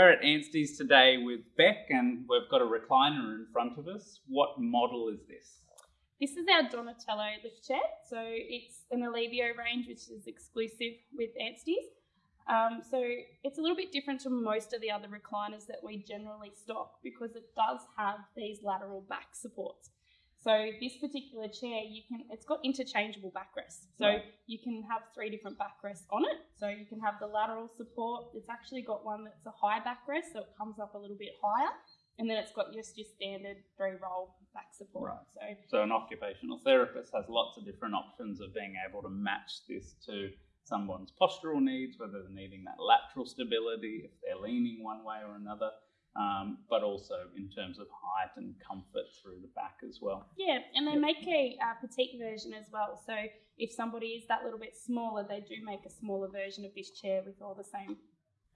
Anstey's today with Beck, and we've got a recliner in front of us. What model is this? This is our Donatello lift chair. So it's an Alivio range, which is exclusive with Anstey's. Um, so it's a little bit different to most of the other recliners that we generally stock because it does have these lateral back supports. So this particular chair, you can it's got interchangeable backrests. So right. you can have three different backrests on it. So you can have the lateral support. It's actually got one that's a high backrest, so it comes up a little bit higher. And then it's got just your standard three roll back support. Right. So, so an occupational therapist has lots of different options of being able to match this to someone's postural needs, whether they're needing that lateral stability, if they're leaning one way or another um, but also in terms of height and comfort through the back as well. Yeah, and they make a uh, petite version as well. So if somebody is that little bit smaller, they do make a smaller version of this chair with all the same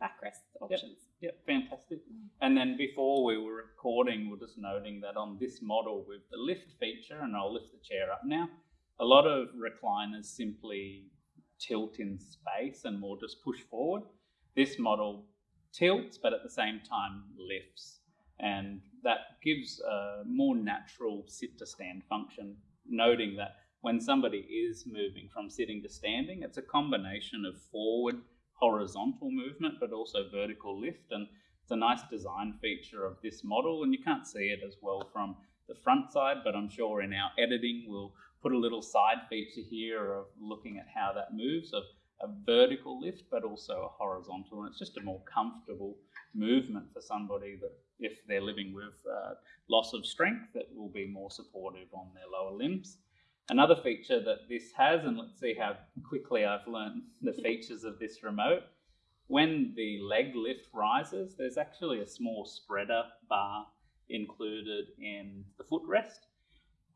backrest options. Yep, yep fantastic. Mm. And then before we were recording, we are just noting that on this model with the lift feature, and I'll lift the chair up now, a lot of recliners simply tilt in space and more just push forward. This model tilts, but at the same time lifts. And that gives a more natural sit to stand function, noting that when somebody is moving from sitting to standing, it's a combination of forward horizontal movement, but also vertical lift. And it's a nice design feature of this model. And you can't see it as well from the front side, but I'm sure in our editing, we'll put a little side feature here of looking at how that moves, of a vertical lift, but also a horizontal. And it's just a more comfortable movement for somebody that if they're living with uh, loss of strength, that will be more supportive on their lower limbs. Another feature that this has, and let's see how quickly I've learned the features of this remote. When the leg lift rises, there's actually a small spreader bar included in the footrest.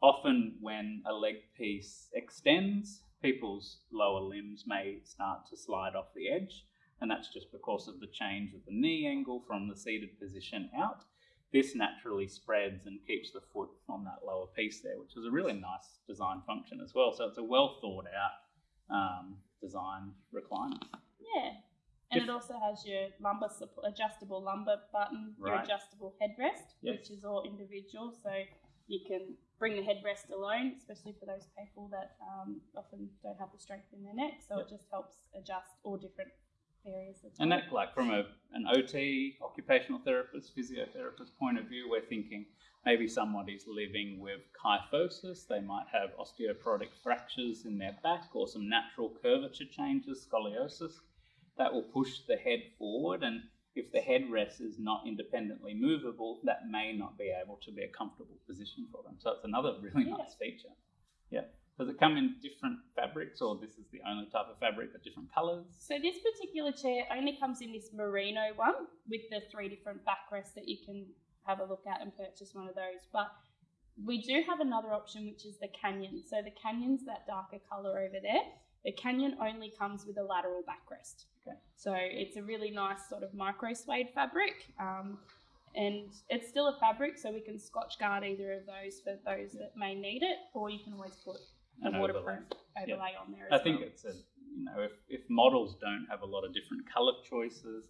Often when a leg piece extends, people's lower limbs may start to slide off the edge, and that's just because of the change of the knee angle from the seated position out. This naturally spreads and keeps the foot on that lower piece there, which is a really nice design function as well. So it's a well thought out um, design recliner. Yeah. And if, it also has your lumbar support, adjustable lumbar button, right. your adjustable headrest, yep. which is all individual. So you can bring the headrest alone, especially for those people that um, often don't have the strength in their neck. So yep. it just helps adjust all different areas. and that, like from a, an OT, occupational therapist, physiotherapist point of view, we're thinking maybe somebody's living with kyphosis. They might have osteoporotic fractures in their back or some natural curvature changes, scoliosis. That will push the head forward and if the headrest is not independently movable, that may not be able to be a comfortable position for them. So it's another really yeah. nice feature. Yeah. Does it come in different fabrics or this is the only type of fabric but different colours? So this particular chair only comes in this merino one with the three different backrests that you can have a look at and purchase one of those. But we do have another option which is the canyon. So the canyon's that darker colour over there. The canyon only comes with a lateral backrest. Okay. So it's a really nice sort of micro suede fabric. Um, and it's still a fabric, so we can Scotchgard either of those for those that may need it, or you can always put a An waterproof overlay, overlay on there. I think well. it's a you know if, if models don't have a lot of different color choices,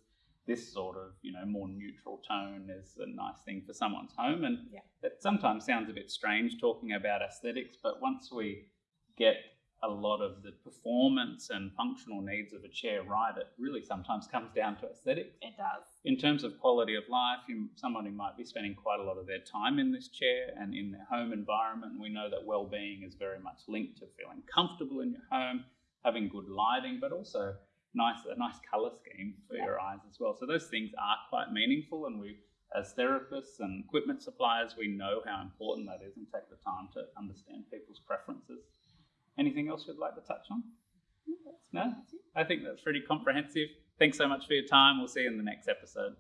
this sort of you know more neutral tone is a nice thing for someone's home, and yeah. it sometimes sounds a bit strange talking about aesthetics, but once we get a lot of the performance and functional needs of a chair right, it really sometimes comes down to aesthetics. It does. In terms of quality of life, you, somebody might be spending quite a lot of their time in this chair and in their home environment. We know that well-being is very much linked to feeling comfortable in your home, having good lighting, but also nice a nice color scheme for yeah. your eyes as well. So those things are quite meaningful, and we as therapists and equipment suppliers, we know how important that is and take the time to understand people's preferences. Anything else you'd like to touch on? No? I think that's pretty comprehensive. Thanks so much for your time. We'll see you in the next episode.